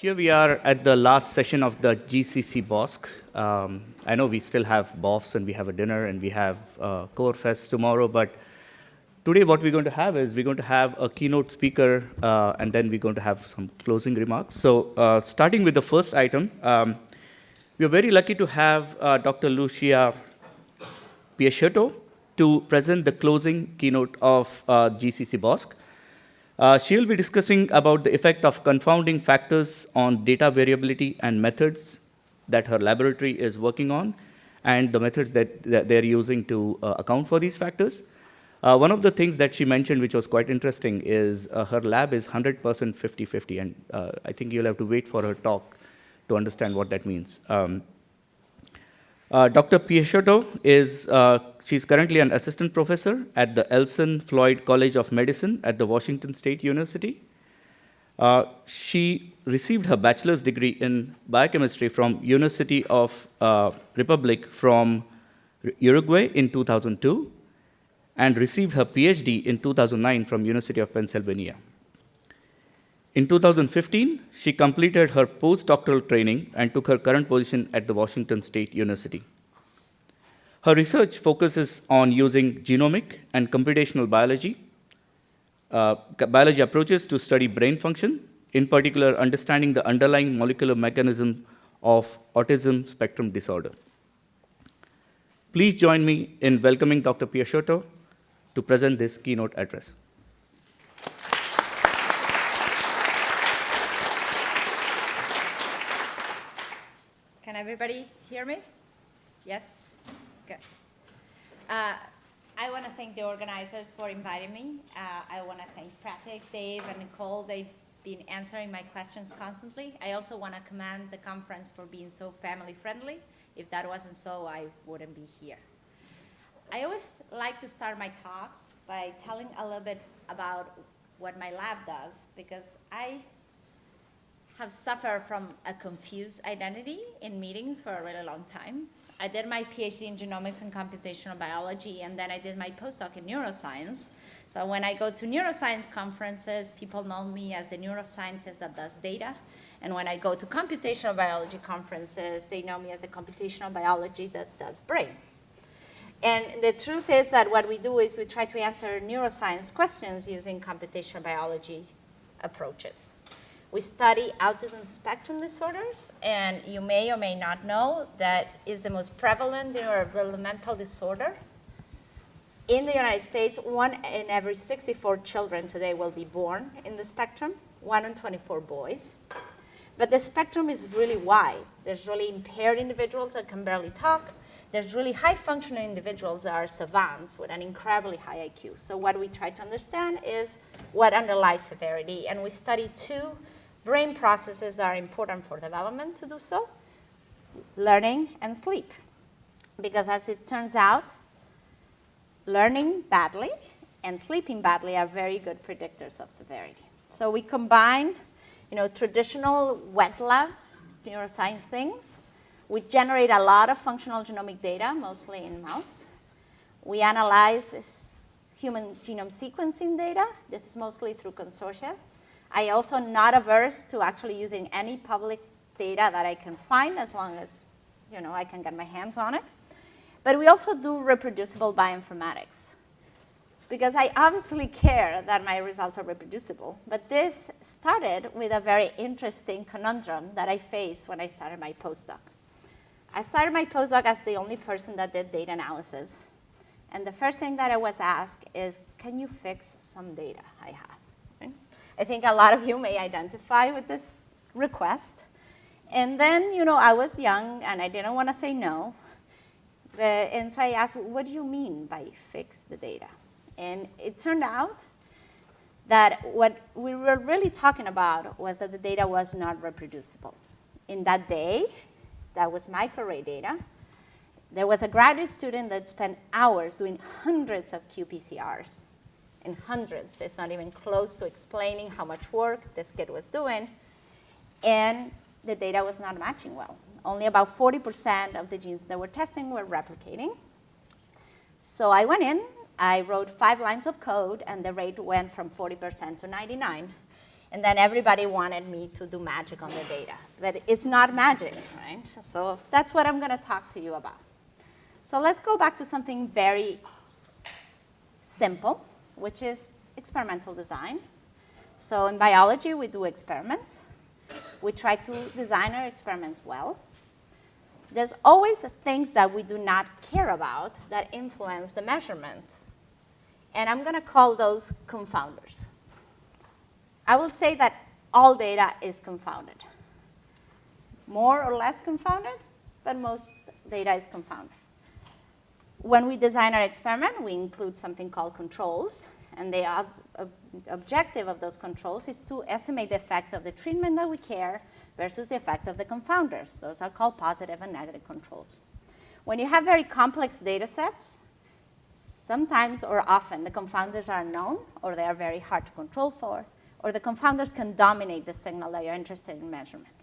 here we are at the last session of the GCC BOSC. Um, I know we still have BOFs and we have a dinner and we have uh, CoFest tomorrow, but today what we're going to have is we're going to have a keynote speaker uh, and then we're going to have some closing remarks. So uh, starting with the first item, um, we are very lucky to have uh, Dr. Lucia Peixoto to present the closing keynote of uh, GCC BOSC. Uh, she will be discussing about the effect of confounding factors on data variability and methods that her laboratory is working on and the methods that, that they're using to uh, account for these factors. Uh, one of the things that she mentioned, which was quite interesting, is uh, her lab is 100% 50-50, and uh, I think you'll have to wait for her talk to understand what that means. Um, Dr. Peixoto is, uh, she's currently an assistant professor at the Elson Floyd College of Medicine at the Washington State University. Uh, she received her bachelor's degree in biochemistry from University of uh, Republic from Uruguay in 2002 and received her PhD in 2009 from University of Pennsylvania. In 2015, she completed her postdoctoral training and took her current position at the Washington State University. Her research focuses on using genomic and computational biology, uh, biology approaches to study brain function, in particular understanding the underlying molecular mechanism of autism spectrum disorder. Please join me in welcoming Dr. Peixoto to present this keynote address. Everybody hear me? Yes? Good. Uh, I want to thank the organizers for inviting me. Uh, I want to thank Pratik, Dave, and Nicole. They've been answering my questions constantly. I also want to commend the conference for being so family friendly. If that wasn't so, I wouldn't be here. I always like to start my talks by telling a little bit about what my lab does because I have suffered from a confused identity in meetings for a really long time. I did my PhD in genomics and computational biology, and then I did my postdoc in neuroscience. So when I go to neuroscience conferences, people know me as the neuroscientist that does data. And when I go to computational biology conferences, they know me as the computational biology that does brain. And the truth is that what we do is we try to answer neuroscience questions using computational biology approaches. We study autism spectrum disorders, and you may or may not know that is the most prevalent neurodevelopmental disorder. In the United States, one in every 64 children today will be born in the spectrum, one in 24 boys. But the spectrum is really wide. There's really impaired individuals that can barely talk. There's really high functioning individuals that are savants with an incredibly high IQ. So what we try to understand is what underlies severity. And we study two brain processes that are important for development to do so, learning and sleep. Because as it turns out, learning badly and sleeping badly are very good predictors of severity. So we combine you know, traditional wet lab neuroscience things. We generate a lot of functional genomic data, mostly in mouse. We analyze human genome sequencing data. This is mostly through consortia. I also not averse to actually using any public data that I can find as long as you know, I can get my hands on it. But we also do reproducible bioinformatics because I obviously care that my results are reproducible. But this started with a very interesting conundrum that I faced when I started my postdoc. I started my postdoc as the only person that did data analysis. And the first thing that I was asked is, can you fix some data I have? I think a lot of you may identify with this request. And then, you know, I was young and I didn't want to say no. And so I asked, what do you mean by fix the data? And it turned out that what we were really talking about was that the data was not reproducible. In that day, that was microarray data, there was a graduate student that spent hours doing hundreds of qPCRs in hundreds. It's not even close to explaining how much work this kid was doing. And the data was not matching well. Only about 40% of the genes that were testing were replicating. So I went in, I wrote five lines of code, and the rate went from 40% to 99. And then everybody wanted me to do magic on the data. But it's not magic, right? So that's what I'm going to talk to you about. So let's go back to something very simple, which is experimental design. So in biology, we do experiments. We try to design our experiments well. There's always things that we do not care about that influence the measurement. And I'm going to call those confounders. I will say that all data is confounded. More or less confounded, but most data is confounded. When we design our experiment, we include something called controls. And the ob ob objective of those controls is to estimate the effect of the treatment that we care versus the effect of the confounders. Those are called positive and negative controls. When you have very complex data sets, sometimes or often the confounders are known or they are very hard to control for, or the confounders can dominate the signal that you're interested in measurement.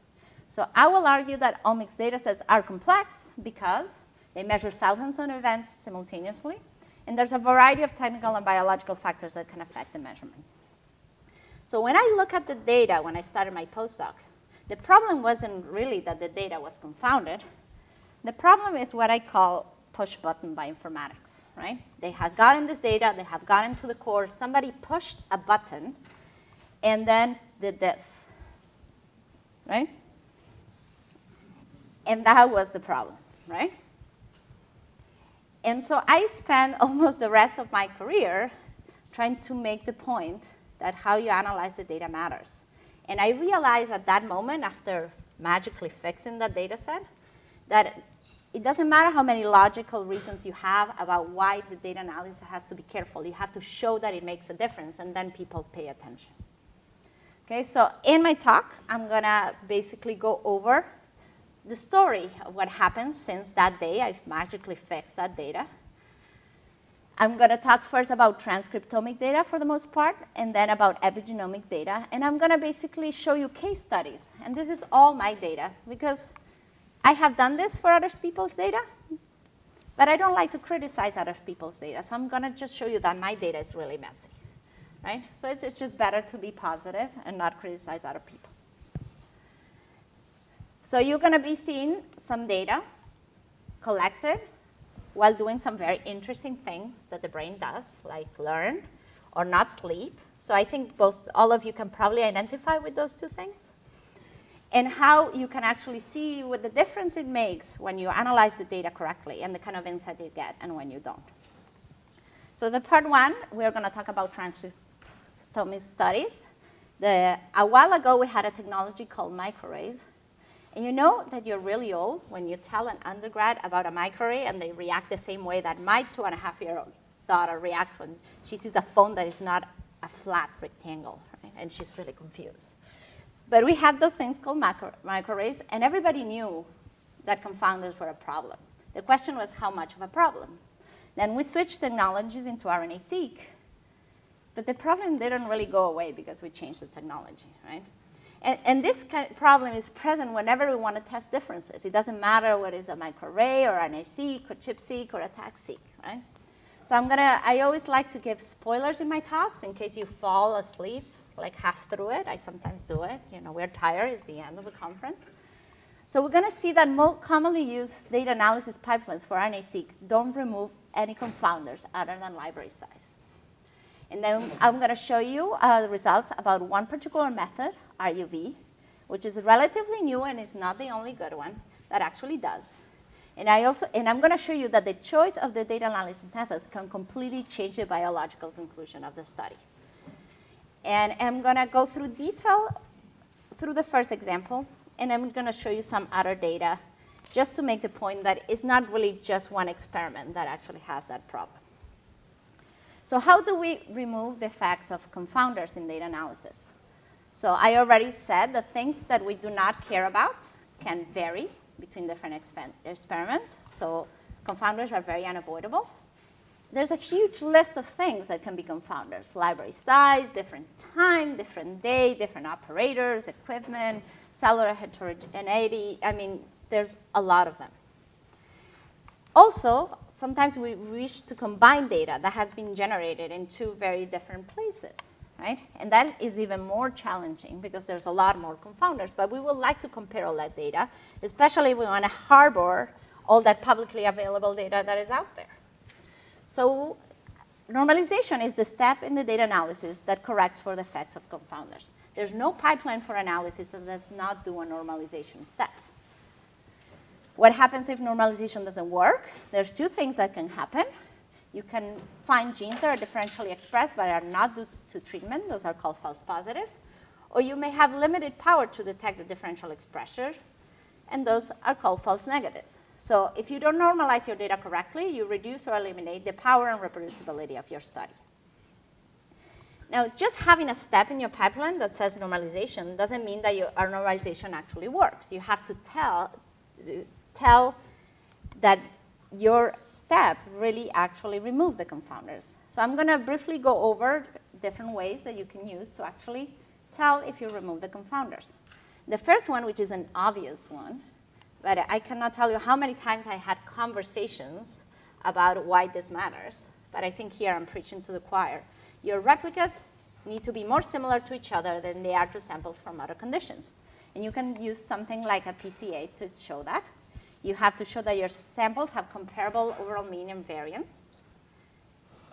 So I will argue that omics data sets are complex because they measure thousands of events simultaneously, and there's a variety of technical and biological factors that can affect the measurements. So when I look at the data when I started my postdoc, the problem wasn't really that the data was confounded. The problem is what I call push button bioinformatics, right? They had gotten this data, they have gotten to the core, somebody pushed a button and then did this, right? And that was the problem, right? And so I spent almost the rest of my career trying to make the point that how you analyze the data matters. And I realized at that moment, after magically fixing that data set, that it doesn't matter how many logical reasons you have about why the data analysis has to be careful. You have to show that it makes a difference, and then people pay attention. Okay, so in my talk, I'm going to basically go over the story of what happened since that day I've magically fixed that data. I'm going to talk first about transcriptomic data for the most part, and then about epigenomic data. And I'm going to basically show you case studies. And this is all my data, because I have done this for other people's data, but I don't like to criticize other people's data. So I'm going to just show you that my data is really messy. Right? So it's, it's just better to be positive and not criticize other people. So you're going to be seeing some data collected while doing some very interesting things that the brain does, like learn or not sleep. So I think both all of you can probably identify with those two things. And how you can actually see what the difference it makes when you analyze the data correctly and the kind of insight you get and when you don't. So the part one, we're going to talk about transcriptomic studies. The, a while ago, we had a technology called microarrays and you know that you're really old when you tell an undergrad about a microarray and they react the same way that my two and a half year old daughter reacts when she sees a phone that is not a flat rectangle, right? and she's really confused. But we had those things called micro microarrays, and everybody knew that confounders were a problem. The question was how much of a problem? Then we switched technologies into RNA-seq, but the problem didn't really go away because we changed the technology, right? And, and this kind of problem is present whenever we want to test differences. It doesn't matter whether it's a microarray or an seq or ChIP-seq or ATAC-seq, right? So I'm gonna, I always like to give spoilers in my talks in case you fall asleep like half through it. I sometimes do it. You know, we're tired, it's the end of the conference. So we're gonna see that most commonly used data analysis pipelines for RNA-seq don't remove any confounders other than library size. And then I'm gonna show you uh, the results about one particular method RUV, which is relatively new and is not the only good one that actually does. And, I also, and I'm going to show you that the choice of the data analysis method can completely change the biological conclusion of the study. And I'm going to go through detail through the first example, and I'm going to show you some other data just to make the point that it's not really just one experiment that actually has that problem. So how do we remove the effect of confounders in data analysis? So I already said the things that we do not care about can vary between different experiments. So confounders are very unavoidable. There's a huge list of things that can be confounders. Library size, different time, different day, different operators, equipment, cellular heterogeneity. I mean, there's a lot of them. Also, sometimes we wish to combine data that has been generated in two very different places. Right? And that is even more challenging because there's a lot more confounders. But we would like to compare all that data, especially if we want to harbor all that publicly available data that is out there. So normalization is the step in the data analysis that corrects for the effects of confounders. There's no pipeline for analysis that does not do a normalization step. What happens if normalization doesn't work? There's two things that can happen. You can find genes that are differentially expressed but are not due to treatment. Those are called false positives. Or you may have limited power to detect the differential expression, and those are called false negatives. So if you don't normalize your data correctly, you reduce or eliminate the power and reproducibility of your study. Now, just having a step in your pipeline that says normalization doesn't mean that your, our normalization actually works. You have to tell, tell that your step really actually remove the confounders. So I'm going to briefly go over different ways that you can use to actually tell if you remove the confounders. The first one, which is an obvious one, but I cannot tell you how many times I had conversations about why this matters. But I think here I'm preaching to the choir. Your replicates need to be more similar to each other than they are to samples from other conditions. And you can use something like a PCA to show that. You have to show that your samples have comparable overall mean and variance.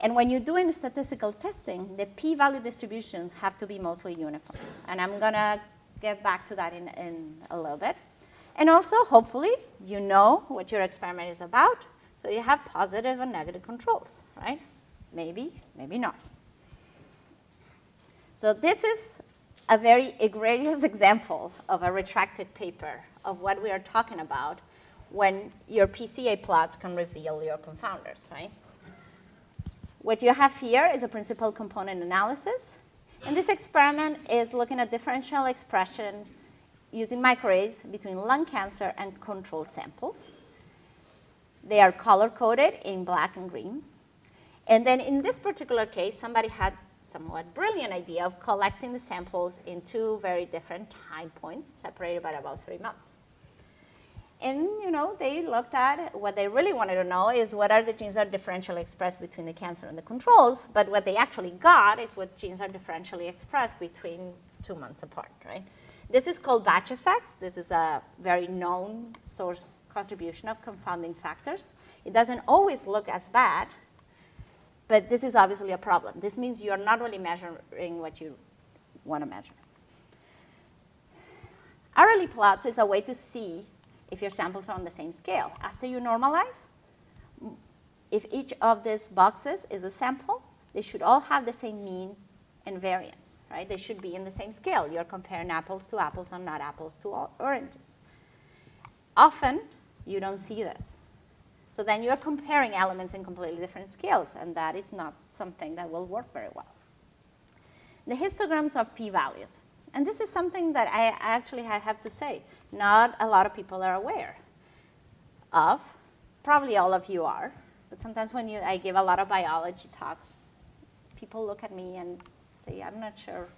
And when you're doing statistical testing, the p-value distributions have to be mostly uniform. And I'm going to get back to that in, in a little bit. And also, hopefully, you know what your experiment is about, so you have positive and negative controls, right? Maybe, maybe not. So this is a very egregious example of a retracted paper of what we are talking about when your PCA plots can reveal your confounders, right? What you have here is a principal component analysis. And this experiment is looking at differential expression using microarrays between lung cancer and control samples. They are color-coded in black and green. And then in this particular case, somebody had somewhat brilliant idea of collecting the samples in two very different time points, separated by about three months. And you know, they looked at what they really wanted to know is what are the genes that are differentially expressed between the cancer and the controls, but what they actually got is what genes are differentially expressed between two months apart, right? This is called batch effects. This is a very known source contribution of confounding factors. It doesn't always look as bad, but this is obviously a problem. This means you're not really measuring what you want to measure. RLE plots is a way to see if your samples are on the same scale. After you normalize, if each of these boxes is a sample, they should all have the same mean and variance, right? They should be in the same scale. You're comparing apples to apples and not apples to oranges. Often, you don't see this. So then you're comparing elements in completely different scales, and that is not something that will work very well. The histograms of p-values. And this is something that I actually I have to say, not a lot of people are aware of. Probably all of you are. But sometimes when you, I give a lot of biology talks, people look at me and say, I'm not sure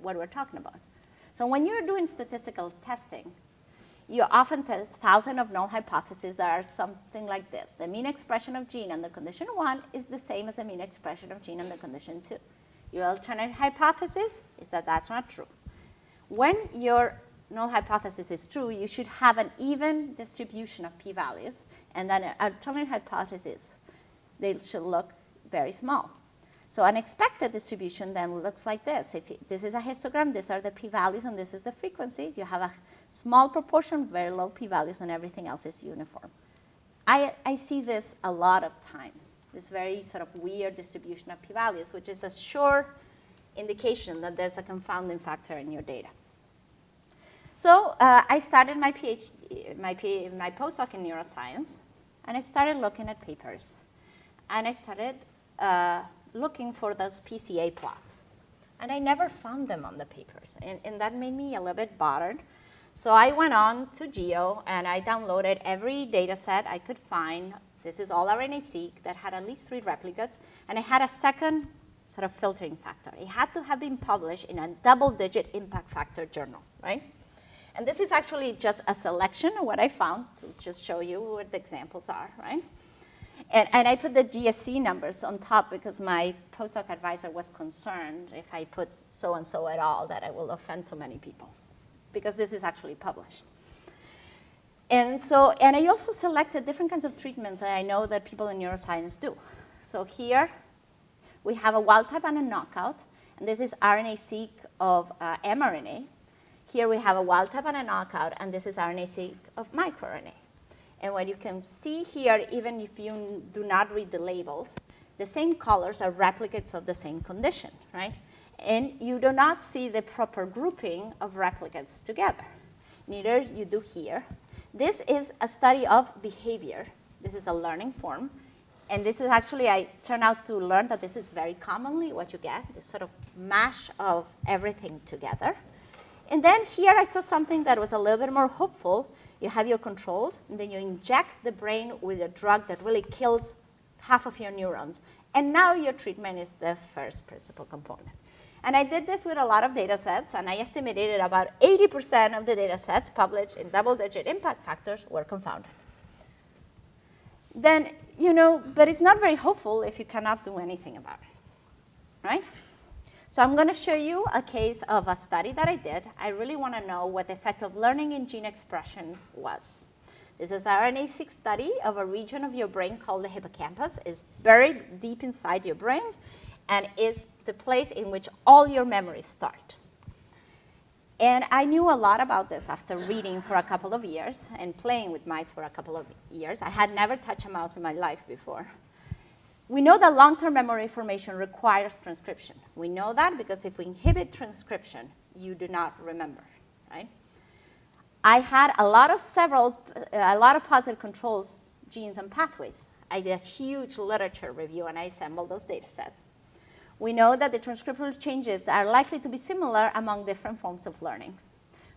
what we're talking about. So when you're doing statistical testing, you often test thousands of null hypotheses that are something like this. The mean expression of gene under condition one is the same as the mean expression of gene under condition two. Your alternate hypothesis is that that's not true. When your null hypothesis is true, you should have an even distribution of p-values, and then an alternate hypothesis, they should look very small. So an expected distribution then looks like this. If this is a histogram, these are the p-values, and this is the frequency. You have a small proportion, very low p-values, and everything else is uniform. I, I see this a lot of times, this very sort of weird distribution of p-values, which is a sure indication that there's a confounding factor in your data. So uh, I started my PhD, my, my postdoc in neuroscience, and I started looking at papers. And I started uh, looking for those PCA plots. And I never found them on the papers, and, and that made me a little bit bothered. So I went on to GEO and I downloaded every data set I could find. This is all RNA-seq that had at least three replicates. And I had a second sort of filtering factor. It had to have been published in a double-digit impact factor journal, right? And this is actually just a selection of what I found to just show you what the examples are, right? And, and I put the GSE numbers on top because my postdoc advisor was concerned if I put so-and-so at all that I will offend too many people because this is actually published. And so, and I also selected different kinds of treatments that I know that people in neuroscience do. So here we have a wild type and a knockout, and this is RNA-seq of uh, mRNA. Here we have a wild type and a knockout, and this is RNA-seq of microRNA. And what you can see here, even if you do not read the labels, the same colors are replicates of the same condition, right? And you do not see the proper grouping of replicates together. Neither you do here. This is a study of behavior. This is a learning form. And this is actually, I turned out to learn that this is very commonly what you get, this sort of mash of everything together. And then here I saw something that was a little bit more hopeful. You have your controls, and then you inject the brain with a drug that really kills half of your neurons. And now your treatment is the first principal component. And I did this with a lot of data sets, and I estimated that about 80% of the data sets published in double-digit impact factors were confounded. Then, you know, but it's not very hopeful if you cannot do anything about it, right? So I'm going to show you a case of a study that I did. I really want to know what the effect of learning in gene expression was. This is RNA-seq study of a region of your brain called the hippocampus. It's buried deep inside your brain and is the place in which all your memories start. And I knew a lot about this after reading for a couple of years and playing with mice for a couple of years. I had never touched a mouse in my life before. We know that long-term memory formation requires transcription. We know that because if we inhibit transcription, you do not remember, right? I had a lot of several, a lot of positive controls, genes, and pathways. I did a huge literature review, and I assembled those data sets we know that the transcriptional changes are likely to be similar among different forms of learning.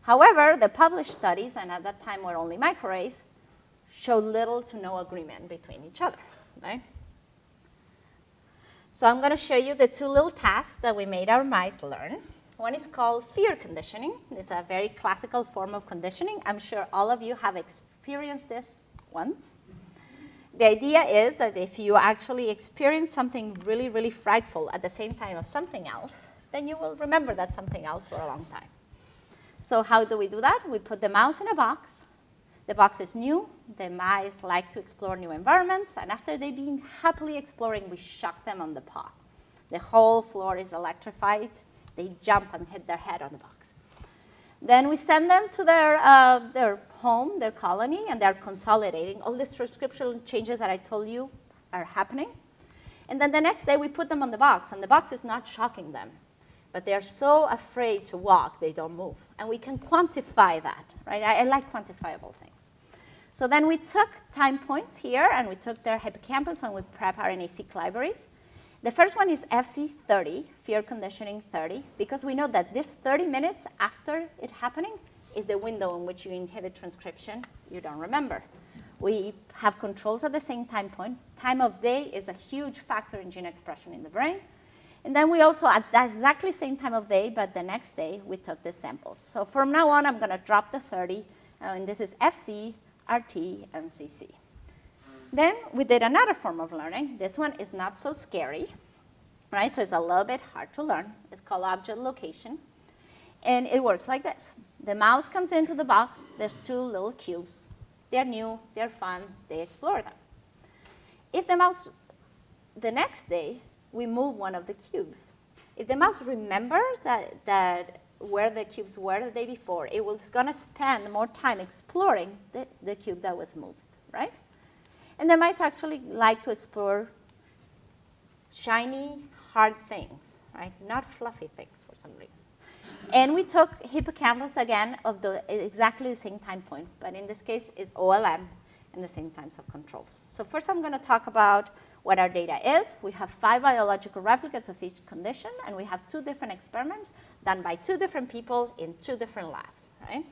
However, the published studies, and at that time were only microarrays, show little to no agreement between each other, right? So I'm going to show you the two little tasks that we made our mice learn. One is called fear conditioning. It's a very classical form of conditioning. I'm sure all of you have experienced this once. The idea is that if you actually experience something really, really frightful at the same time of something else, then you will remember that something else for a long time. So how do we do that? We put the mouse in a box. The box is new. The mice like to explore new environments. And after they've been happily exploring, we shock them on the paw. The whole floor is electrified. They jump and hit their head on the box. Then we send them to their, uh, their home, their colony, and they're consolidating. All these transcriptional changes that I told you are happening. And then the next day we put them on the box, and the box is not shocking them. But they're so afraid to walk, they don't move. And we can quantify that, right? I, I like quantifiable things. So then we took time points here, and we took their hippocampus, and we prep RNA-seq libraries. The first one is FC30, fear conditioning 30, because we know that this 30 minutes after it happening, is the window in which you inhibit transcription you don't remember. We have controls at the same time point. Time of day is a huge factor in gene expression in the brain. And then we also, at that exactly same time of day, but the next day, we took the samples. So from now on, I'm going to drop the 30, uh, and this is FC, RT, and CC. Then we did another form of learning. This one is not so scary, right? So it's a little bit hard to learn. It's called object location. And it works like this. The mouse comes into the box. There's two little cubes. They're new. They're fun. They explore them. If the mouse, the next day, we move one of the cubes. If the mouse remembers that, that where the cubes were the day before, it was going to spend more time exploring the, the cube that was moved, right? And the mice actually like to explore shiny, hard things, right? Not fluffy things for some reason. And we took hippocampus again of the exactly the same time point, but in this case is OLM and the same times of controls. So first I'm going to talk about what our data is. We have five biological replicates of each condition, and we have two different experiments done by two different people in two different labs, right?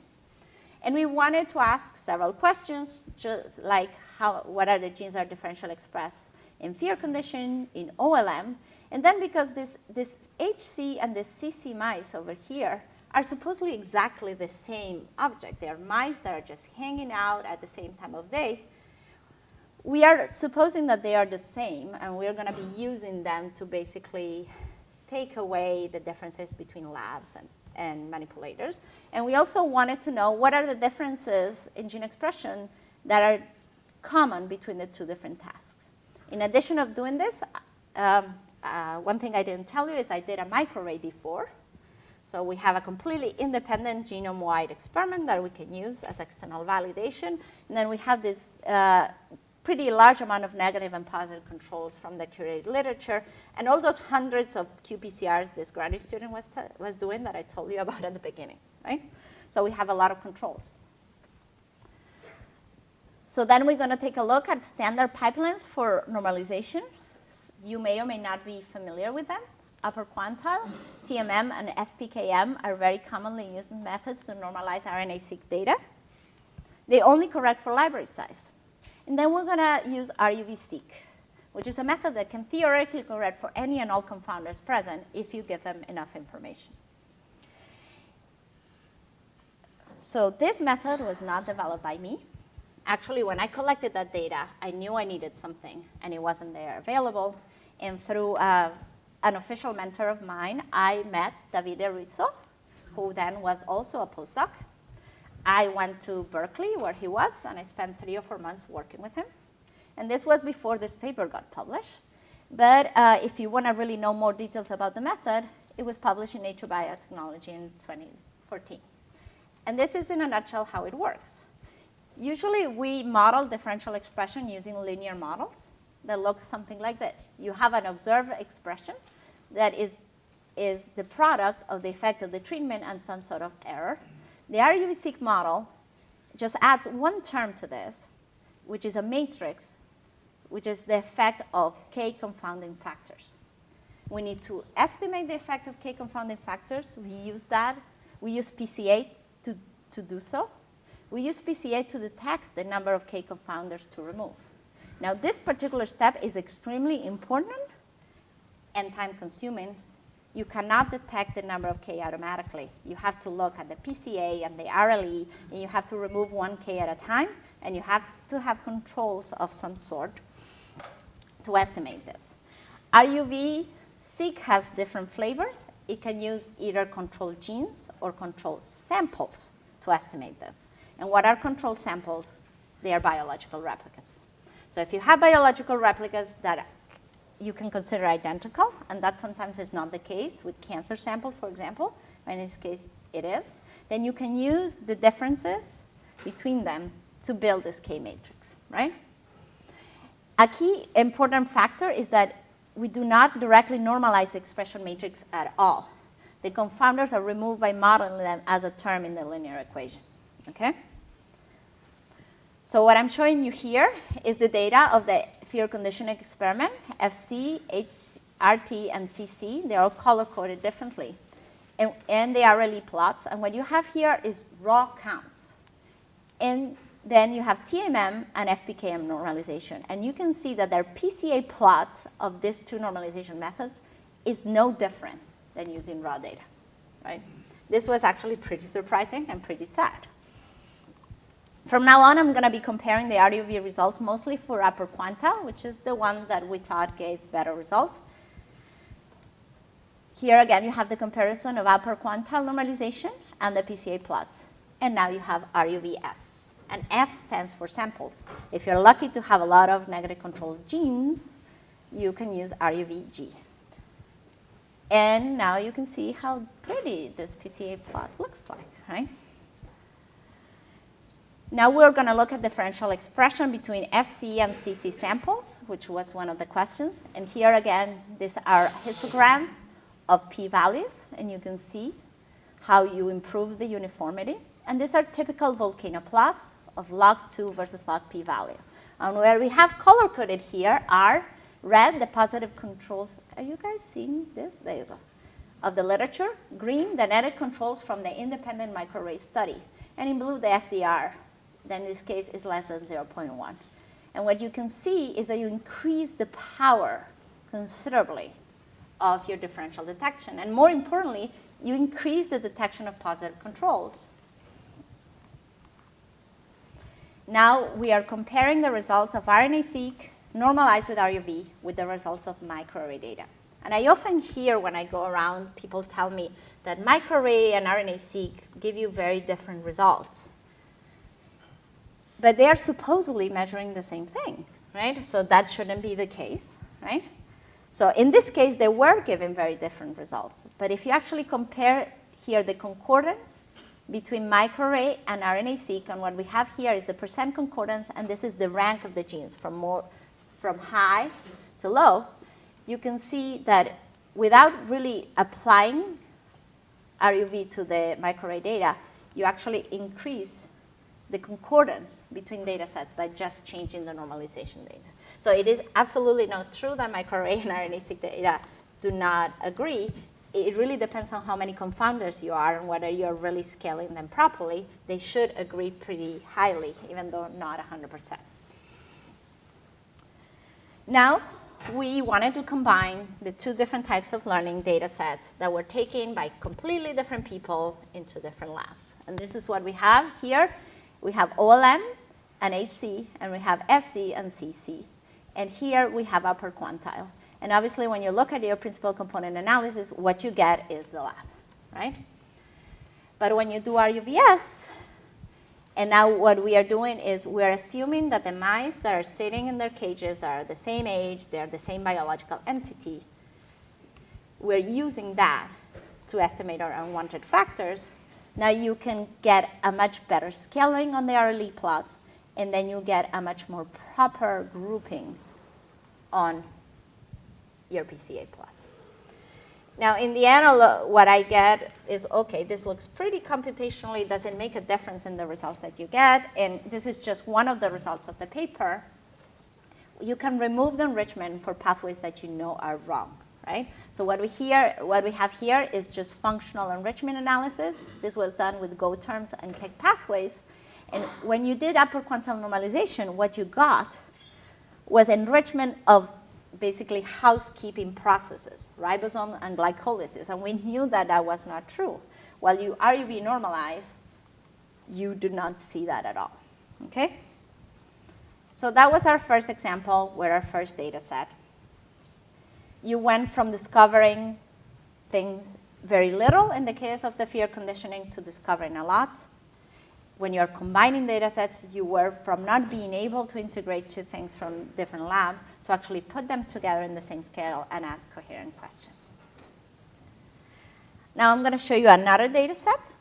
And we wanted to ask several questions, just like how, what are the genes that are differentially expressed in fear condition, in OLM, and then because this, this HC and the CC mice over here are supposedly exactly the same object. They are mice that are just hanging out at the same time of day. We are supposing that they are the same, and we're going to be using them to basically take away the differences between labs and, and manipulators. And we also wanted to know what are the differences in gene expression that are common between the two different tasks. In addition of doing this, um, uh, one thing I didn't tell you is I did a microarray before. So we have a completely independent genome-wide experiment that we can use as external validation. And then we have this uh, pretty large amount of negative and positive controls from the curated literature. And all those hundreds of qPCRs this graduate student was, was doing that I told you about at the beginning, right? So we have a lot of controls. So then we're going to take a look at standard pipelines for normalization. You may or may not be familiar with them. Upper quantile, TMM, and FPKM are very commonly used methods to normalize RNA-seq data. They only correct for library size. And then we're going to use RUV-seq, which is a method that can theoretically correct for any and all confounders present if you give them enough information. So this method was not developed by me. Actually, when I collected that data, I knew I needed something, and it wasn't there available. And through uh, an official mentor of mine, I met Davide Risso, who then was also a postdoc. I went to Berkeley, where he was, and I spent three or four months working with him. And this was before this paper got published. But uh, if you want to really know more details about the method, it was published in Nature Biotechnology in 2014. And this is, in a nutshell, how it works. Usually, we model differential expression using linear models that looks something like this. You have an observed expression that is, is the product of the effect of the treatment and some sort of error. The RUV-seq model just adds one term to this, which is a matrix, which is the effect of k confounding factors. We need to estimate the effect of k confounding factors. We use that. We use PCA to, to do so. We use PCA to detect the number of k confounders to remove. Now, this particular step is extremely important and time consuming. You cannot detect the number of K automatically. You have to look at the PCA and the RLE, and you have to remove one K at a time, and you have to have controls of some sort to estimate this. RUV-seq has different flavors. It can use either control genes or control samples to estimate this. And what are control samples? They are biological replicates. So if you have biological replicas that you can consider identical, and that sometimes is not the case with cancer samples, for example, in this case it is, then you can use the differences between them to build this K-matrix, right? A key important factor is that we do not directly normalize the expression matrix at all. The confounders are removed by modeling them as a term in the linear equation, okay? So what I'm showing you here is the data of the fear conditioning experiment, FC, HRT, and CC. They're all color-coded differently. And, and they are RLE plots. And what you have here is raw counts. And then you have TMM and FPKM normalization. And you can see that their PCA plot of these two normalization methods is no different than using raw data, right? This was actually pretty surprising and pretty sad. From now on, I'm going to be comparing the RUV results mostly for upper quantile, which is the one that we thought gave better results. Here again, you have the comparison of upper quantile normalization and the PCA plots. And now you have RUVS. And S stands for samples. If you're lucky to have a lot of negative control genes, you can use RUVG. And now you can see how pretty this PCA plot looks like, right? Now we're going to look at differential expression between FC and CC samples, which was one of the questions. And here again, these are histogram of p-values, and you can see how you improve the uniformity. And these are typical volcano plots of log 2 versus log p-value. And where we have color-coded here are red, the positive controls. Are you guys seeing this? There you go. Of the literature. Green, the netted controls from the independent microarray study. And in blue, the FDR then in this case is less than 0.1. And what you can see is that you increase the power considerably of your differential detection. And more importantly, you increase the detection of positive controls. now we are comparing the results of RNA-seq normalized with RUV with the results of microarray data. And I often hear when I go around, people tell me that microarray and RNA-seq give you very different results. But they are supposedly measuring the same thing, right? So that shouldn't be the case, right? So in this case, they were given very different results. But if you actually compare here the concordance between microarray and RNA-seq, and what we have here is the percent concordance, and this is the rank of the genes from, more, from high to low, you can see that without really applying RUV to the microarray data, you actually increase the concordance between data sets by just changing the normalization data. So it is absolutely not true that microarray and RNA-seq data do not agree. It really depends on how many confounders you are and whether you're really scaling them properly. They should agree pretty highly, even though not 100%. Now, we wanted to combine the two different types of learning data sets that were taken by completely different people into different labs. And this is what we have here. We have OLM and HC, and we have FC and CC. And here we have upper quantile. And obviously, when you look at your principal component analysis, what you get is the lab, right? But when you do RUVS, and now what we are doing is we're assuming that the mice that are sitting in their cages that are the same age, they're the same biological entity, we're using that to estimate our unwanted factors. Now you can get a much better scaling on the RLE plots, and then you get a much more proper grouping on your PCA plot. Now, in the end, what I get is, OK, this looks pretty computationally. Does it make a difference in the results that you get? And this is just one of the results of the paper. You can remove the enrichment for pathways that you know are wrong, right? So what we, here, what we have here is just functional enrichment analysis. This was done with GO terms and KEGG pathways. And when you did upper quantum normalization, what you got was enrichment of basically housekeeping processes, ribosome and glycolysis. And we knew that that was not true. While you RUV normalize, you do not see that at all. Okay? So that was our first example with our first data set. You went from discovering things very little in the case of the fear conditioning to discovering a lot when you're combining data sets, you were from not being able to integrate two things from different labs to actually put them together in the same scale and ask coherent questions. Now I'm going to show you another data set.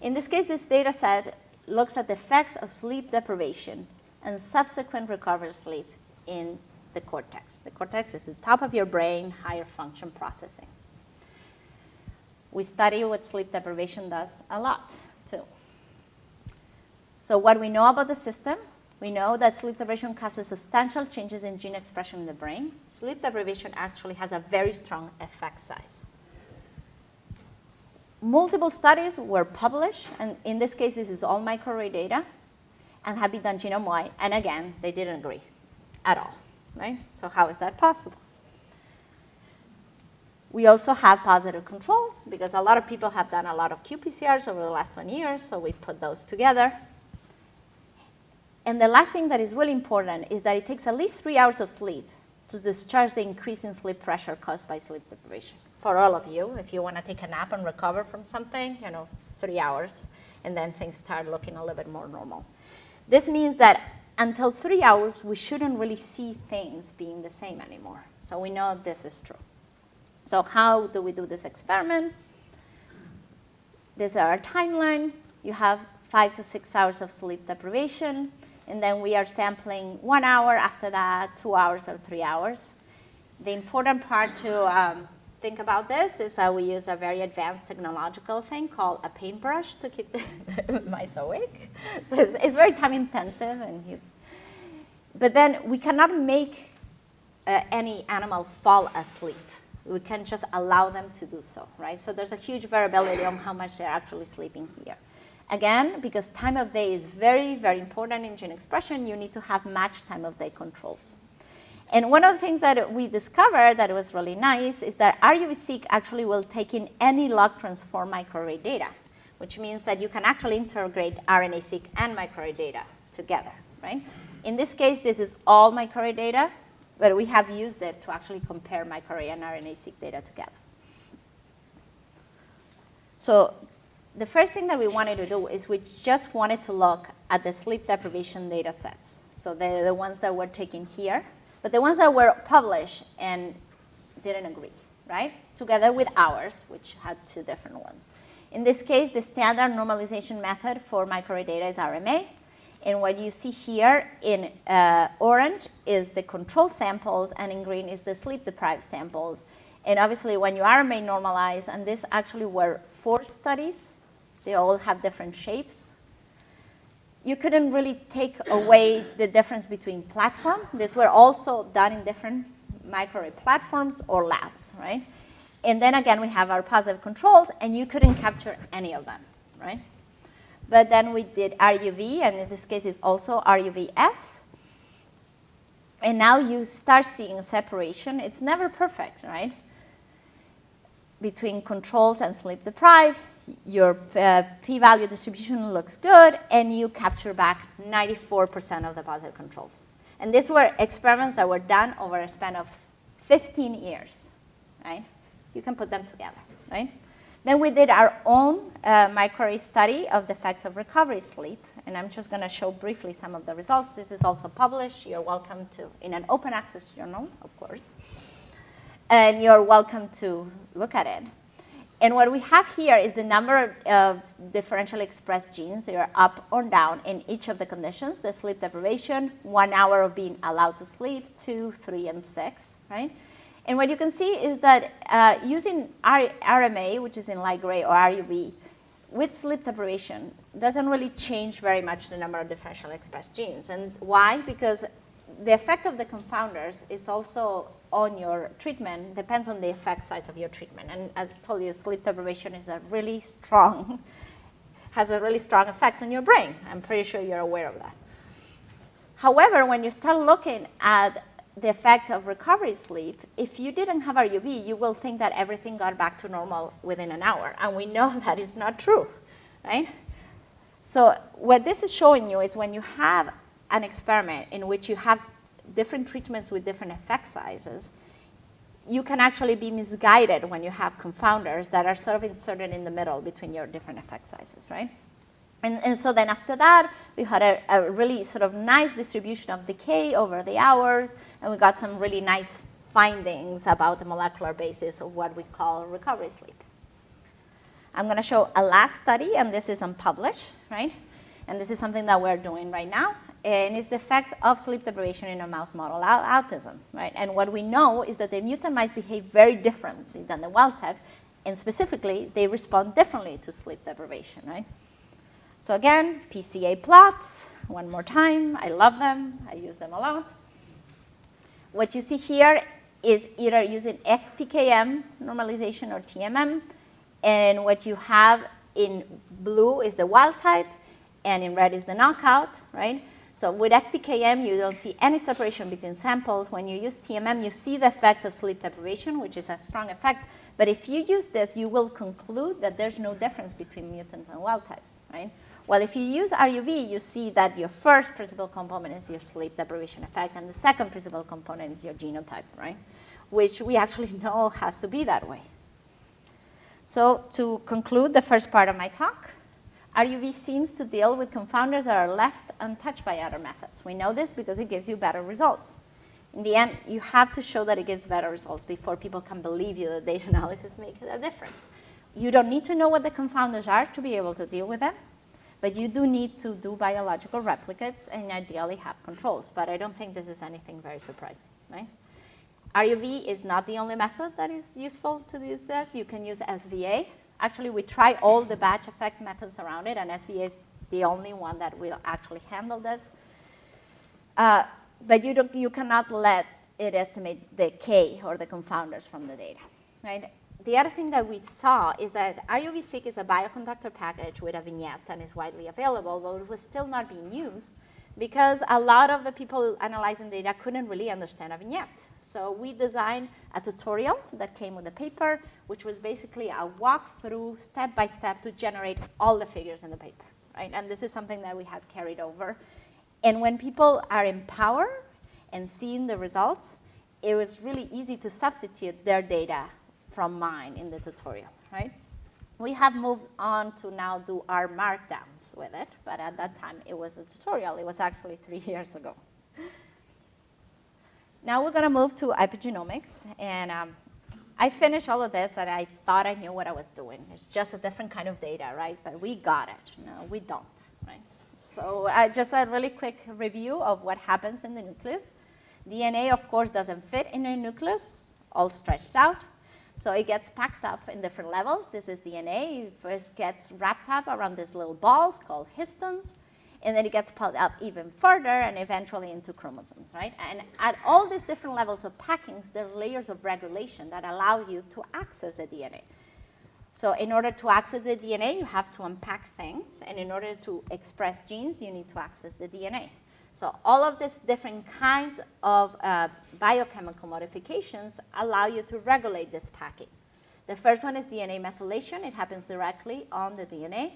In this case, this data set looks at the effects of sleep deprivation and subsequent recovered sleep in the cortex. The cortex is the top of your brain, higher function processing. We study what sleep deprivation does a lot, too. So what we know about the system, we know that sleep deprivation causes substantial changes in gene expression in the brain. Sleep deprivation actually has a very strong effect size. Multiple studies were published, and in this case, this is all microarray data, and have been done genome-wide, and again, they didn't agree at all, right? So how is that possible? We also have positive controls, because a lot of people have done a lot of qPCRs over the last 20 years, so we put those together. And the last thing that is really important is that it takes at least three hours of sleep to discharge the increase in sleep pressure caused by sleep deprivation. For all of you, if you want to take a nap and recover from something, you know, three hours, and then things start looking a little bit more normal. This means that until three hours, we shouldn't really see things being the same anymore. So we know this is true. So how do we do this experiment? This is our timeline. You have five to six hours of sleep deprivation and then we are sampling one hour after that, two hours or three hours. The important part to um, think about this is that we use a very advanced technological thing called a paintbrush to keep the mice awake. So it's, it's, very time intensive. and you, But then we cannot make uh, any animal fall asleep. We can just allow them to do so, right? So there's a huge variability on how much they're actually sleeping here. Again, because time of day is very, very important in gene expression, you need to have matched time of day controls. And one of the things that we discovered that was really nice is that RUV-seq actually will take in any log transform microarray data, which means that you can actually integrate RNA-seq and microarray data together, right? In this case, this is all microarray data, but we have used it to actually compare microarray and RNA-seq data together. So the first thing that we wanted to do is we just wanted to look at the sleep deprivation data sets. So the, the ones that were taken here, but the ones that were published and didn't agree, right? Together with ours, which had two different ones. In this case, the standard normalization method for microarray data is RMA. And what you see here in uh, orange is the control samples, and in green is the sleep-deprived samples. And obviously, when you RMA normalize, and this actually were four studies, they all have different shapes. You couldn't really take away the difference between platform. These were also done in different microarray platforms or labs, right? And then again, we have our positive controls, and you couldn't capture any of them, right? But then we did RUV, and in this case, it's also RUVS. And now you start seeing separation. It's never perfect, right? Between controls and sleep deprived, your uh, p-value distribution looks good, and you capture back 94% of the positive controls. And these were experiments that were done over a span of 15 years, right? You can put them together, right? Then we did our own uh, microarray study of the effects of recovery sleep, and I'm just going to show briefly some of the results. This is also published. You're welcome to, in an open access journal, of course. And you're welcome to look at it. And what we have here is the number of differentially expressed genes. that are up or down in each of the conditions, the sleep deprivation, one hour of being allowed to sleep, two, three, and six, right? And what you can see is that uh, using RMA, which is in light gray, or RUV, with sleep deprivation, doesn't really change very much the number of differentially expressed genes. And why? Because the effect of the confounders is also on your treatment, depends on the effect size of your treatment. And as I told you, sleep deprivation is a really strong, has a really strong effect on your brain. I'm pretty sure you're aware of that. However, when you start looking at the effect of recovery sleep, if you didn't have RUV, you will think that everything got back to normal within an hour. And we know that is not true, right? So what this is showing you is when you have an experiment in which you have different treatments with different effect sizes, you can actually be misguided when you have confounders that are sort of inserted in the middle between your different effect sizes, right? And, and so then after that, we had a, a, really sort of nice distribution of decay over the hours, and we got some really nice findings about the molecular basis of what we call recovery sleep. I'm going to show a last study, and this is unpublished, right? And this is something that we're doing right now, and it's the effects of sleep deprivation in a mouse model autism, right? And what we know is that the mutant mice behave very differently than the wild type, and specifically, they respond differently to sleep deprivation, right? So again, PCA plots, one more time. I love them. I use them a lot. What you see here is either using FPKM normalization or TMM. And what you have in blue is the wild type, and in red is the knockout, right? So with FPKM, you don't see any separation between samples. When you use TMM, you see the effect of sleep deprivation, which is a strong effect. But if you use this, you will conclude that there's no difference between mutant and wild types, right? Well, if you use RUV, you see that your first principal component is your sleep deprivation effect, and the second principal component is your genotype, right? Which we actually know has to be that way. So to conclude the first part of my talk, RUV seems to deal with confounders that are left untouched by other methods. We know this because it gives you better results. In the end, you have to show that it gives better results before people can believe you that data analysis makes a difference. You don't need to know what the confounders are to be able to deal with them. But you do need to do biological replicates and ideally have controls. But I don't think this is anything very surprising, right? RUV is not the only method that is useful to use this. You can use SVA. Actually, we try all the batch effect methods around it, and SVA is the only one that will actually handle this. Uh, but you, you cannot let it estimate the K or the confounders from the data, right? The other thing that we saw is that RUV-seq is a bioconductor package with a vignette and is widely available, but it was still not being used because a lot of the people analyzing data couldn't really understand a vignette. So we designed a tutorial that came with the paper, which was basically a walkthrough step by step to generate all the figures in the paper, right? And this is something that we have carried over. And when people are in power and seeing the results, it was really easy to substitute their data from mine in the tutorial, right? We have moved on to now do our markdowns with it, but at that time it was a tutorial. It was actually three years ago. Now we're going to move to epigenomics, and um, I finished all of this, and I thought I knew what I was doing. It's just a different kind of data, right? But we got it. No, we don't, right? So uh, just a really quick review of what happens in the nucleus. DNA, of course, doesn't fit in a nucleus, all stretched out. So it gets packed up in different levels. This is DNA. It first gets wrapped up around these little balls called histones, and then it gets pulled up even further and eventually into chromosomes, right? And at all these different levels of packings, there are layers of regulation that allow you to access the DNA. So in order to access the DNA, you have to unpack things, and in order to express genes, you need to access the DNA. So all of these different kinds of uh, biochemical modifications allow you to regulate this packing. The first one is DNA methylation. It happens directly on the DNA.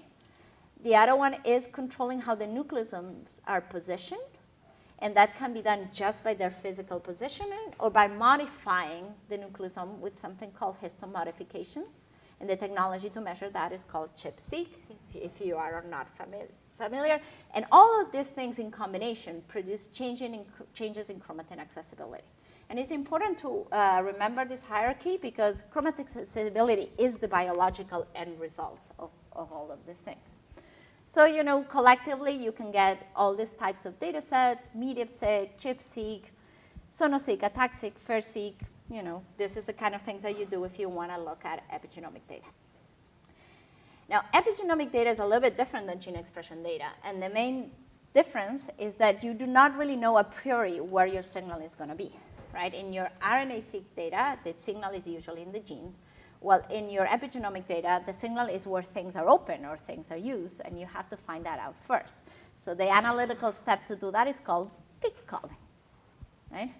The other one is controlling how the nucleosomes are positioned. And that can be done just by their physical positioning or by modifying the nucleosome with something called histone modifications. And the technology to measure that is called ChIP-seq, if you are not familiar familiar. And all of these things in combination produce change in, changes in chromatin accessibility. And it's important to uh, remember this hierarchy because chromatin accessibility is the biological end result of, of all of these things. So, you know, collectively, you can get all these types of data sets, MeDIP-seq, chip-seq, sono-seq, ATAC-seq, you know, this is the kind of things that you do if you want to look at epigenomic data. Now, epigenomic data is a little bit different than gene expression data, and the main difference is that you do not really know a priori where your signal is going to be, right? In your RNA-seq data, the signal is usually in the genes. Well, in your epigenomic data, the signal is where things are open or things are used, and you have to find that out first. So the analytical step to do that is called peak calling, right?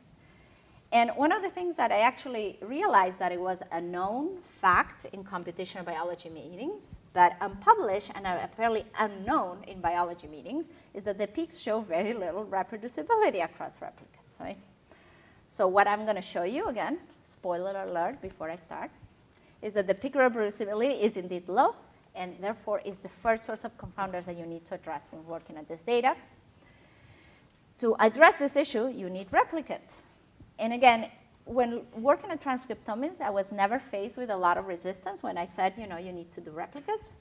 And one of the things that I actually realized that it was a known fact in computational biology meetings, but unpublished and apparently unknown in biology meetings, is that the peaks show very little reproducibility across replicates, right? So what I'm going to show you, again, spoiler alert before I start, is that the peak reproducibility is indeed low, and therefore is the first source of confounders that you need to address when working at this data. To address this issue, you need replicates. And again, when working at transcriptomics, I was never faced with a lot of resistance when I said, you know, you need to do replicates.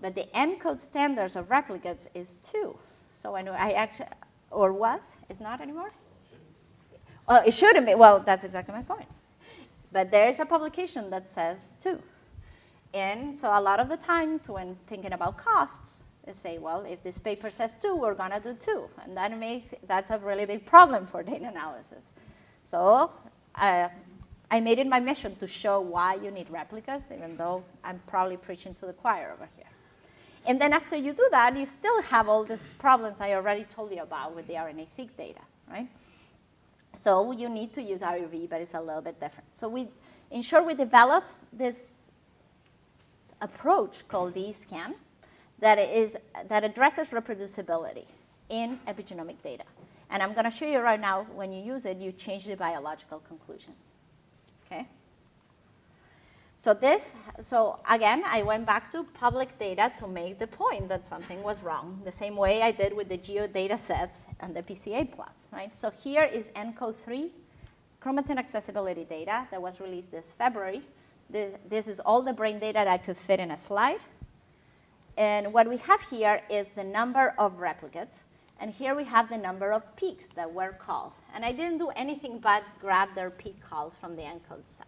But the ENCODE standards of replicates is two. So I know I actually, or was, is not anymore? Well, it shouldn't be. Well, that's exactly my point. But there is a publication that says two. And so a lot of the times when thinking about costs, they say, well, if this paper says two, we're going to do two. And that makes, that's a really big problem for data analysis. So uh, I made it my mission to show why you need replicas, even though I'm probably preaching to the choir over here. And then after you do that, you still have all these problems I already told you about with the RNA-seq data, right? So you need to use RUV, but it's a little bit different. So we, in short, we developed this approach called DEScan that, is, that addresses reproducibility in epigenomic data. And I'm going to show you right now, when you use it, you change the biological conclusions. Okay? So this, so again, I went back to public data to make the point that something was wrong, the same way I did with the GEO data sets and the PCA plots, right? So here is ENCODE 3 chromatin accessibility data that was released this February. This, this is all the brain data that I could fit in a slide. And what we have here is the number of replicates and here we have the number of peaks that were called. And I didn't do anything but grab their peak calls from the ENCODE side.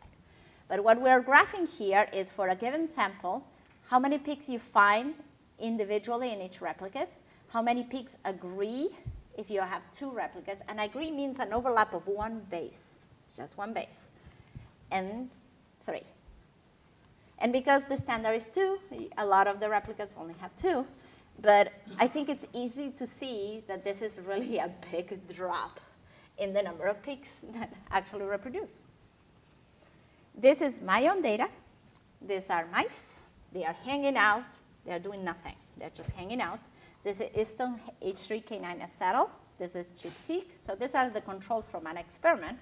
But what we're graphing here is for a given sample, how many peaks you find individually in each replicate, how many peaks agree if you have two replicates, and agree means an overlap of one base, just one base, and three. And because the standard is two, a lot of the replicates only have two, but I think it's easy to see that this is really a big drop in the number of peaks that actually reproduce. This is my own data. These are mice. They are hanging out. They're doing nothing. They're just hanging out. This is histone H3K9 acetyl This is ChIP-seq. So these are the controls from an experiment.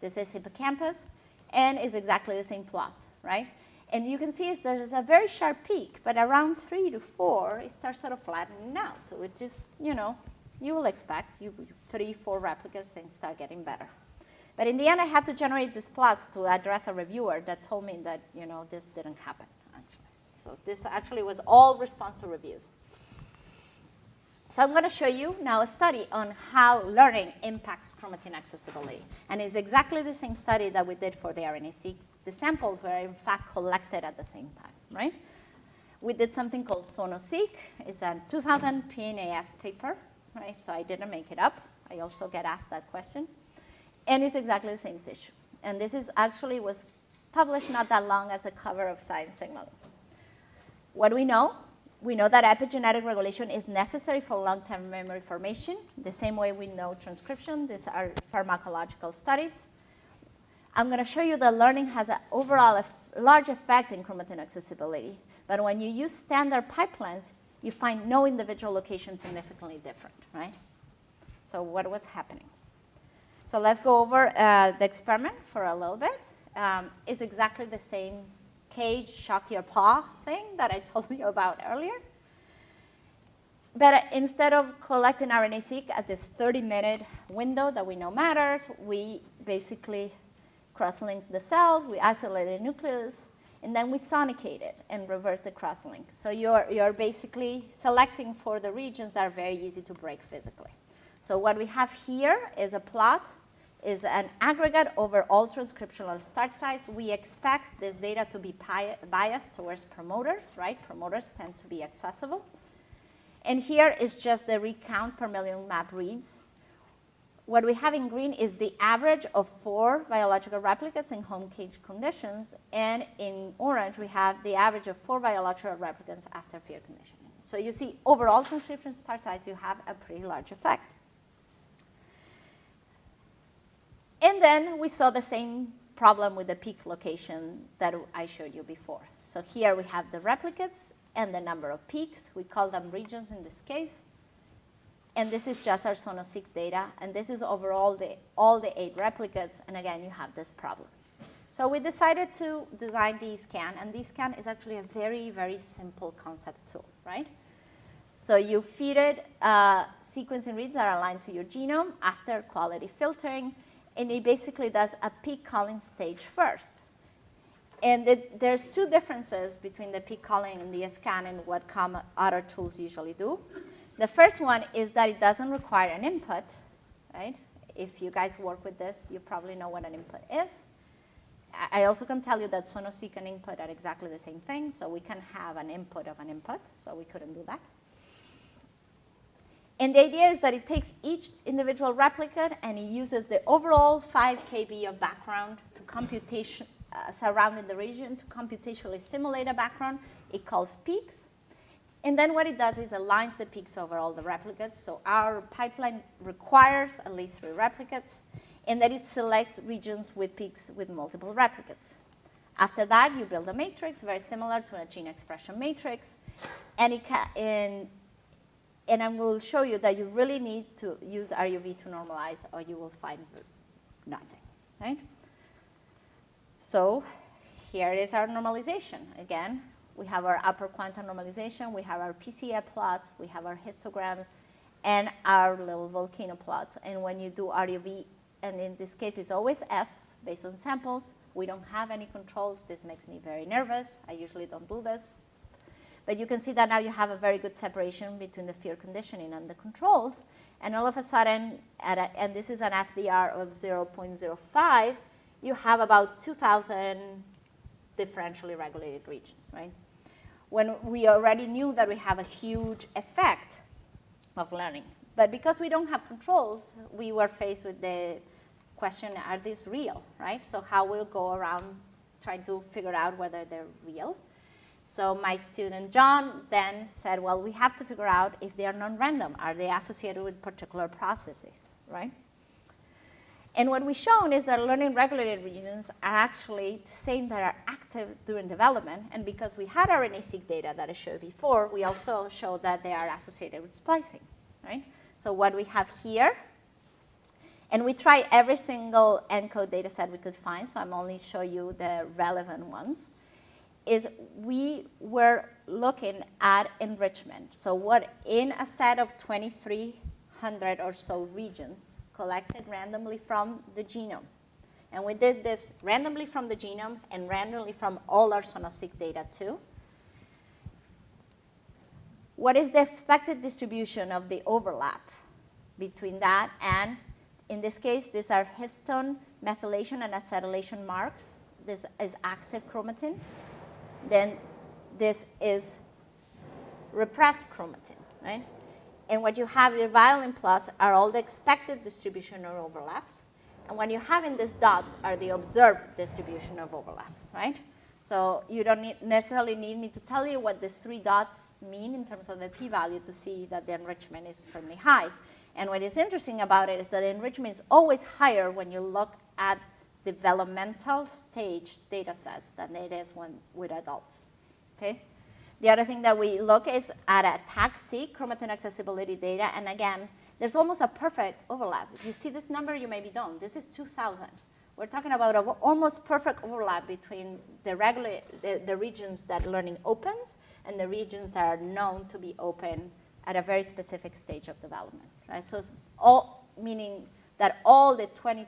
This is hippocampus, and it's exactly the same plot, right? And you can see there's a very sharp peak, but around three to four, it starts sort of flattening out, which is, you know, you will expect you, three, four replicas, things start getting better. But in the end, I had to generate these plots to address a reviewer that told me that, you know, this didn't happen, actually. So this actually was all response to reviews. So I'm going to show you now a study on how learning impacts chromatin accessibility. And it's exactly the same study that we did for the RNA-seq. The samples were in fact collected at the same time, right? We did something called SonoSeq. It's a 2000 PNAS paper, right? So I didn't make it up. I also get asked that question. And it's exactly the same tissue. And this is actually was published not that long as a cover of Science Signaling. What do we know? We know that epigenetic regulation is necessary for long-term memory formation, the same way we know transcription. These are pharmacological studies. I'm going to show you that learning has an overall large effect in chromatin accessibility. But when you use standard pipelines, you find no individual location significantly different, right? So what was happening? So let's go over uh, the experiment for a little bit. Um, it's exactly the same cage, shock your paw thing that I told you about earlier. But uh, instead of collecting RNA-seq at this 30-minute window that we know matters, we basically cross-link the cells, we isolate the nucleus, and then we sonicate it and reverse the cross-link. So you're, you're basically selecting for the regions that are very easy to break physically. So what we have here is a plot, is an aggregate over all transcriptional start sites. We expect this data to be biased towards promoters, right? Promoters tend to be accessible. And here is just the recount per million map reads. What we have in green is the average of four biological replicates in home cage conditions. And in orange, we have the average of four biological replicates after fear conditioning. So you see, overall transcription start size, you have a pretty large effect. And then we saw the same problem with the peak location that I showed you before. So here we have the replicates and the number of peaks. We call them regions in this case. And this is just our SonoSeq data. And this is overall the, all the eight replicates. And again, you have this problem. So we decided to design DEScan. And DEScan is actually a very, very simple concept tool, right? So you feed it uh, sequencing reads that are aligned to your genome after quality filtering and it basically does a peak calling stage first. And it, there's two differences between the peak calling and the scan and what other tools usually do. The first one is that it doesn't require an input, right? If you guys work with this, you probably know what an input is. I also can tell you that SonoSeq and input are exactly the same thing, so we can have an input of an input, so we couldn't do that. And the idea is that it takes each individual replicate and it uses the overall 5 kb of background to computation uh, surrounding the region to computationally simulate a background. It calls peaks. And then what it does is aligns the peaks over all the replicates. So our pipeline requires at least three replicates, and then it selects regions with peaks with multiple replicates. After that, you build a matrix very similar to a gene expression matrix, and, it and and I will show you that you really need to use RUV to normalize or you will find nothing, right? So here is our normalization. Again, we have our upper quantum normalization, we have our PCA plots, we have our histograms, and our little volcano plots. And when you do RUV, and in this case it's always S based on samples, we don't have any controls. This makes me very nervous. I usually don't do this. But you can see that now you have a very good separation between the fear conditioning and the controls. And all of a sudden, a, and this is an FDR of 0.05, you have about 2,000 differentially regulated regions, right? When we already knew that we have a huge effect of learning. But because we don't have controls, we were faced with the question, are these real, right? So how we'll go around trying to figure out whether they're real. So my student John then said, well, we have to figure out if they are non-random. Are they associated with particular processes, right? And what we've shown is that learning regulated regions are actually the same that are active during development. And because we had RNA-seq data that I showed before, we also showed that they are associated with splicing, right? So what we have here, and we tried every single ENCODE data set we could find, so I'm only show you the relevant ones, is we were looking at enrichment. So what in a set of 2,300 or so regions collected randomly from the genome. And we did this randomly from the genome and randomly from all our SonoSeq data too. What is the expected distribution of the overlap between that and, in this case, these are histone methylation and acetylation marks. This is active chromatin. Then this is repressed chromatin, right? And what you have in the violin plots are all the expected distribution or overlaps. And what you have in these dots are the observed distribution of overlaps, right? So you don't need necessarily need me to tell you what these three dots mean in terms of the p-value to see that the enrichment is extremely high. And what is interesting about it is that enrichment is always higher when you look at developmental stage data sets than it is when with adults, okay? The other thing that we look is at a TAC-seq chromatin accessibility data, and again, there's almost a perfect overlap. If you see this number, you maybe don't. This is 2,000. We're talking about an almost perfect overlap between the, regular, the, the regions that learning opens and the regions that are known to be open at a very specific stage of development, right? So all, meaning that all the 20,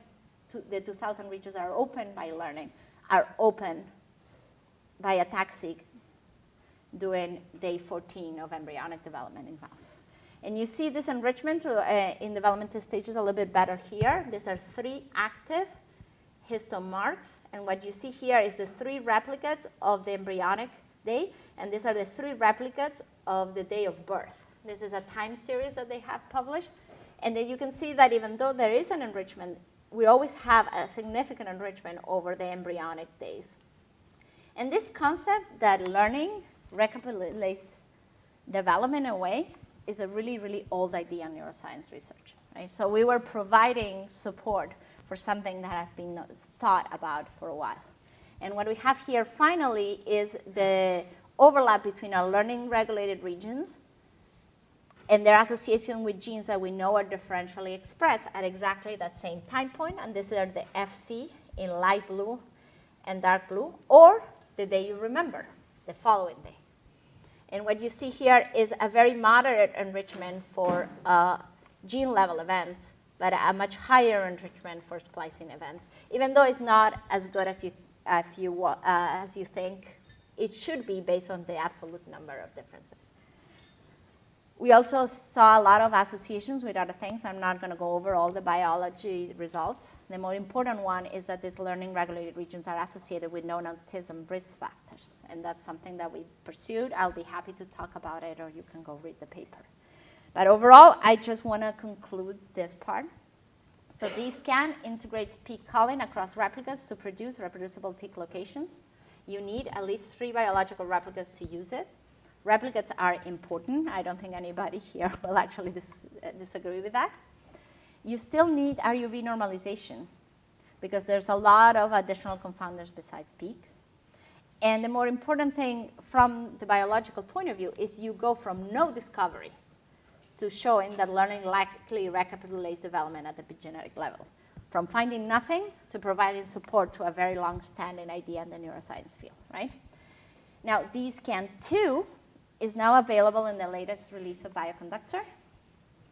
the 2,000 regions are open by learning are open by ATAC-seq during day 14 of embryonic development in mouse. And you see this enrichment uh, in developmental stages a little bit better here. These are three active histone marks. And what you see here is the three replicates of the embryonic day. And these are the three replicates of the day of birth. This is a time series that they have published. And then you can see that even though there is an enrichment, we always have a significant enrichment over the embryonic days. And this concept that learning recapitulates development in a way is a really, really old idea in neuroscience research. Right? So we were providing support for something that has been thought about for a while. And what we have here finally is the overlap between our learning regulated regions and their association with genes that we know are differentially expressed at exactly that same time point. point, and these are the FC in light blue and dark blue, or the day you remember, the following day. And what you see here is a very moderate enrichment for uh, gene level events, but a much higher enrichment for splicing events, even though it's not as good as you, you, uh, as you think it should be based on the absolute number of differences. We also saw a lot of associations with other things. I'm not going to go over all the biology results. The more important one is that these learning regulated regions are associated with known autism risk factors. And that's something that we pursued. I'll be happy to talk about it, or you can go read the paper. But overall, I just want to conclude this part. So DEScan integrates peak calling across replicas to produce reproducible peak locations. You need at least three biological replicas to use it. Replicates are important. I don't think anybody here will actually dis uh, disagree with that. You still need RUV normalization because there's a lot of additional confounders besides peaks. And the more important thing from the biological point of view is you go from no discovery to showing that learning likely recapitulates development at the epigenetic level. From finding nothing to providing support to a very long-standing idea in the neuroscience field, right? Now, DEScan 2 is now available in the latest release of Bioconductor.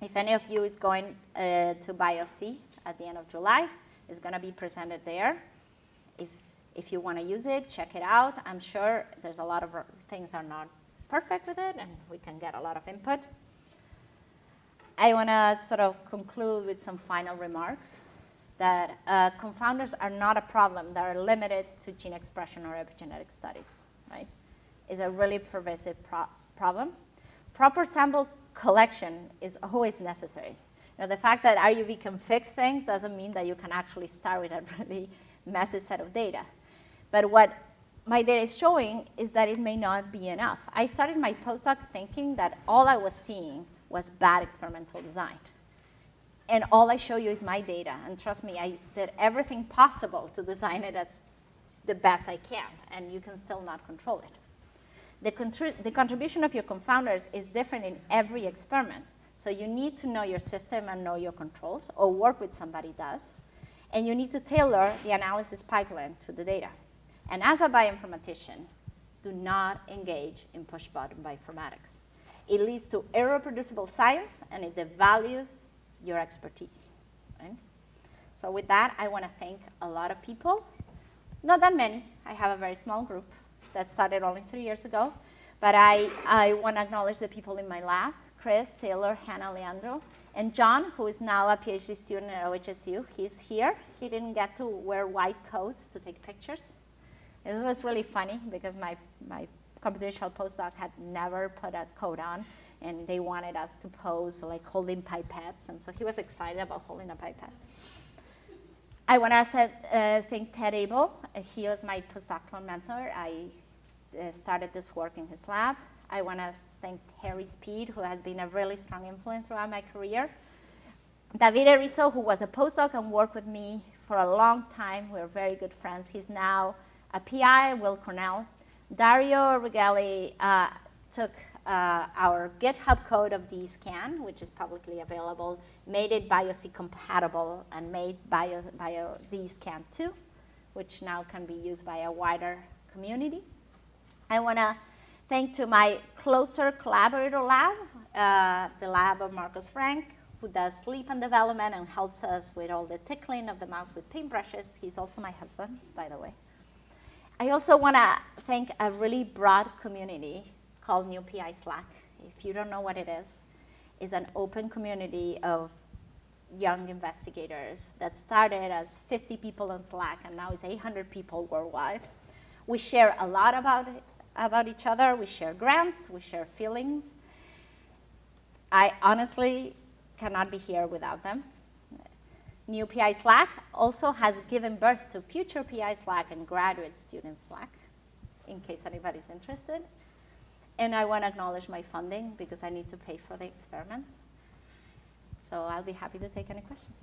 If any of you is going uh, to BioC at the end of July, it's going to be presented there. If, if you want to use it, check it out. I'm sure there's a lot of things are not perfect with it, and we can get a lot of input. I want to sort of conclude with some final remarks that uh, confounders are not a problem that are limited to gene expression or epigenetic studies, right? It's a really pervasive pro problem. Proper sample collection is always necessary. You know, the fact that RUV can fix things doesn't mean that you can actually start with a really massive set of data. But what my data is showing is that it may not be enough. I started my postdoc thinking that all I was seeing was bad experimental design. And all I show you is my data. And trust me, I did everything possible to design it as the best I can, and you can still not control it. The, the contribution of your confounders is different in every experiment. So you need to know your system and know your controls, or work with somebody does. And you need to tailor the analysis pipeline to the data. And as a bioinformatician, do not engage in push-button bioinformatics. It leads to irreproducible science, and it devalues your expertise. Right? So with that, I want to thank a lot of people. Not that many. I have a very small group that started only three years ago. But I, I want to acknowledge the people in my lab, Chris, Taylor, Hannah, Leandro, and John, who is now a PhD student at OHSU. He's here. He didn't get to wear white coats to take pictures. It was really funny because my, my computational postdoc had never put a coat on, and they wanted us to pose like holding pipettes, and so he was excited about holding a pipette. I want to uh, thank Ted Abel. He was my postdoctoral mentor. I started this work in his lab. I want to thank Harry Speed, who has been a really strong influence throughout my career. David Risso, who was a postdoc and worked with me for a long time. We're very good friends. He's now a PI at Weill Cornell. Dario Righelli uh, took uh, our GitHub code of DEScan, which is publicly available, made it BioC compatible and made Bio, Bio DEScan 2, which now can be used by a wider community. I want to thank to my closer collaborator lab, uh, the lab of Marcos Frank, who does sleep and development and helps us with all the tickling of the mouse with paintbrushes. He's also my husband, by the way. I also want to thank a really broad community called New PI Slack. If you don't know what it is, it's an open community of young investigators that started as 50 people on Slack and now is 800 people worldwide. We share a lot about, it, about each other. We share grants. We share feelings. I honestly cannot be here without them. New PI Slack also has given birth to future PI Slack and graduate student Slack, in case anybody's interested. And I want to acknowledge my funding because I need to pay for the experiments. So I'll be happy to take any questions.